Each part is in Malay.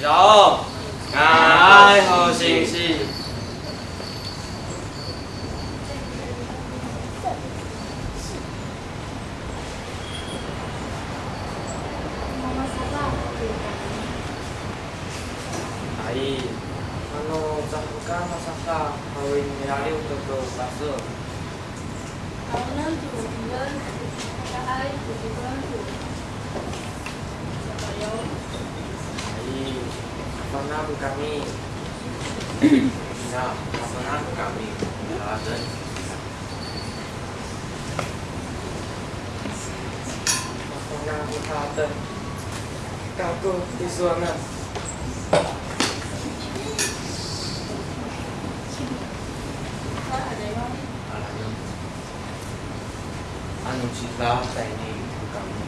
老，干好事情。阿姨，俺们在干啥？啥？我问你，哪里有做包子？俺们做包子，干啥？做包子。Apa nama kami? Ya, apa nama kami? Alasan. Apa nama kata? Kaku di sana. Tak ada yang Alam. Anong sila sa ini kami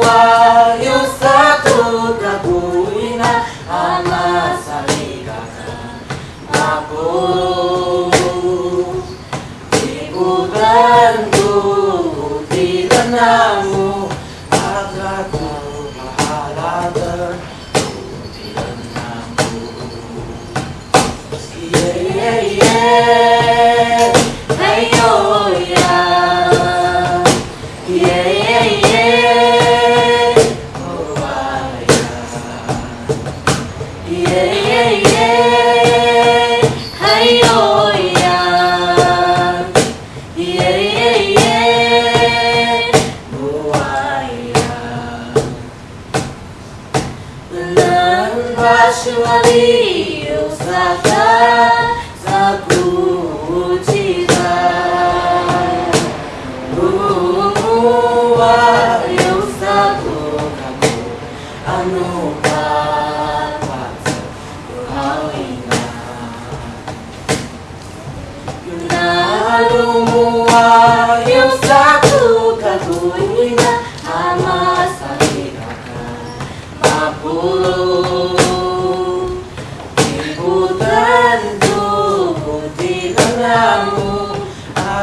to Ali.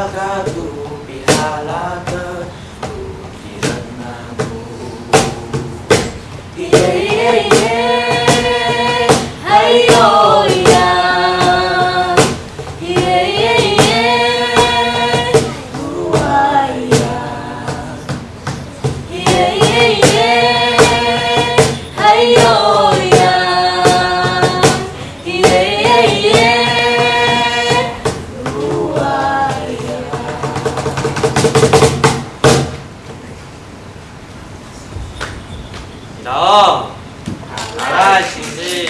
Pihala terpuji denganmu. 점 나라 시지.